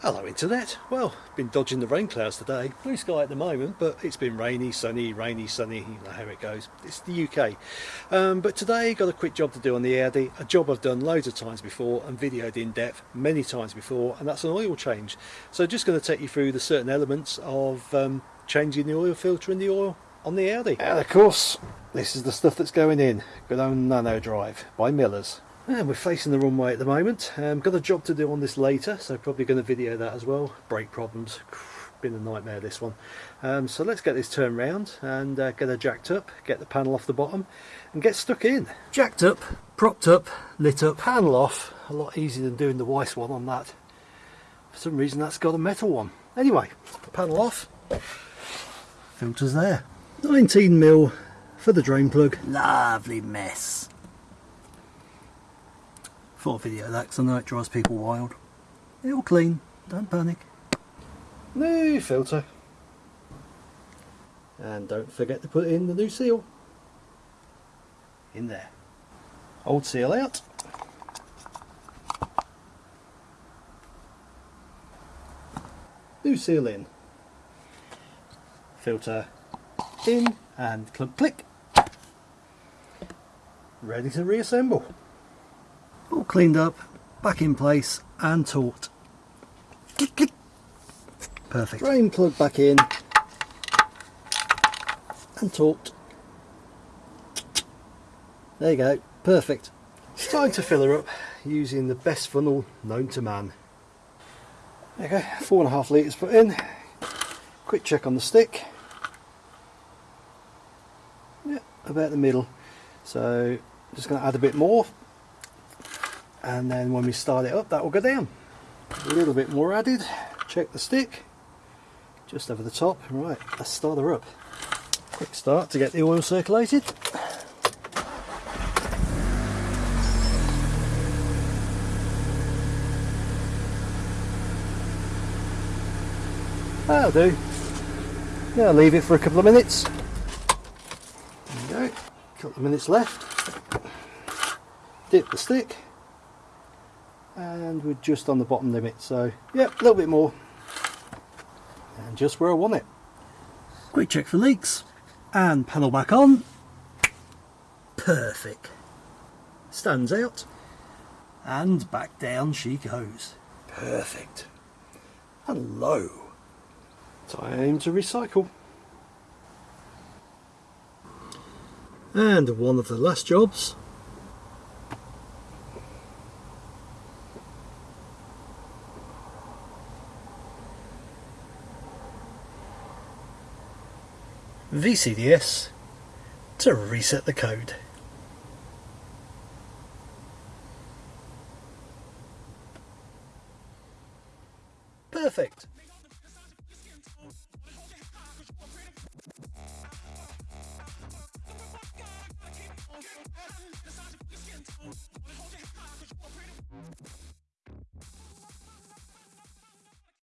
Hello internet. Well, been dodging the rain clouds today. Blue sky at the moment, but it's been rainy, sunny, rainy, sunny, you know how it goes. It's the UK. Um, but today got a quick job to do on the Audi, a job I've done loads of times before and videoed in depth many times before, and that's an oil change. So just going to take you through the certain elements of um, changing the oil filter in the oil on the Audi. And of course, this is the stuff that's going in. Good old Nano Drive by Millers. And we're facing the runway at the moment. Um, got a job to do on this later, so probably going to video that as well. Brake problems, been a nightmare this one. Um, so let's get this turned round and uh, get her jacked up, get the panel off the bottom and get stuck in. Jacked up, propped up, lit up, panel off. A lot easier than doing the Weiss one on that. For some reason that's got a metal one. Anyway, panel off, filters there. 19mm for the drain plug. Lovely mess thought video that because I know it drives people wild. It'll clean, don't panic. New filter. And don't forget to put in the new seal. In there. Old seal out. New seal in. Filter in and click click. Ready to reassemble all cleaned up, back in place and torqued. Perfect. Drain plug back in and torqued. There you go, perfect. It's time to fill her up using the best funnel known to man. Go, four and a half litres put in. Quick check on the stick. Yeah, about the middle. So just going to add a bit more and then when we start it up that will go down. A little bit more added. Check the stick. Just over the top. Right let's start her up. Quick start to get the oil circulated. That'll do. Now leave it for a couple of minutes. There we go. Couple of minutes left. Dip the stick and we're just on the bottom limit so yeah a little bit more. And just where I want it. Quick check for leaks. And panel back on. Perfect. Stands out. And back down she goes. Perfect. Hello. Time to recycle. And one of the last jobs VCDS to reset the code. Perfect.